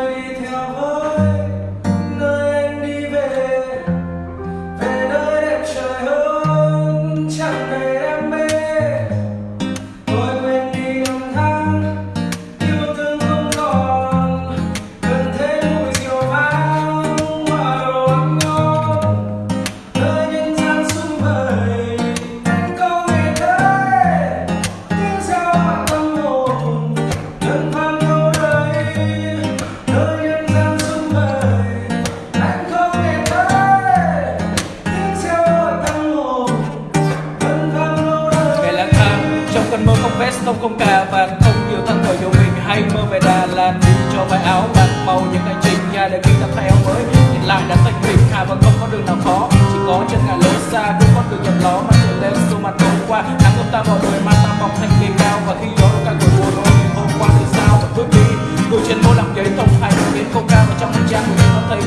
这一条河。không không cà vạt không nhiều thân thời dù mình. Hay mơ về Đà Lạt, đi cho vài áo bạc màu những hành trình ra để khi tập thay áo mới. Nhìn lại đã thành mình hà và không có đường nào khó. Chỉ có chân ngàn lối xa cũng có đường nhập ló mà trở lên xuống mặt hôm qua. Nắng ướp ta mọi người mà ta mong thành kỳ cao và khi gió càng thổi buồn hôm hôm qua thì sao mà bước đi. Người trên môi làm giấy thông hành đến câu ca và trong hành trang của mình nó thấy